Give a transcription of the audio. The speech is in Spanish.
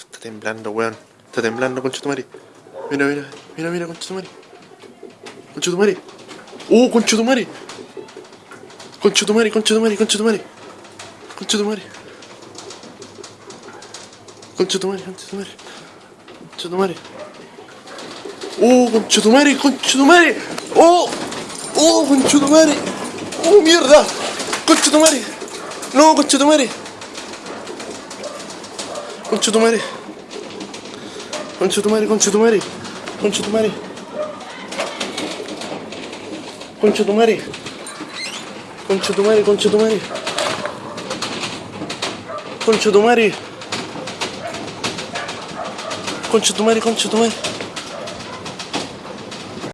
está temblando, weón. Está temblando, conchetumare. Mira, mira, mira, mira, conchetumare. Conchetumare. ¡Oh, conchetumare! Conchetumare, conchetumare, conchetumare. Conchetumare. Conchetumare, conchetumare. Conchetumare. ¡Oh, conchetumare, conchetumare! ¡Oh! ¡Oh, conchetumare! ¡Oh, mierda! ¡Conchetumare! ¡No, conchetumare! Conchetumare. Conchetumare, conchetumare. Conchetumare. Conchetumare. Conchetumare, conchetumare. Conchetumare. Conchetumare, conchetumare.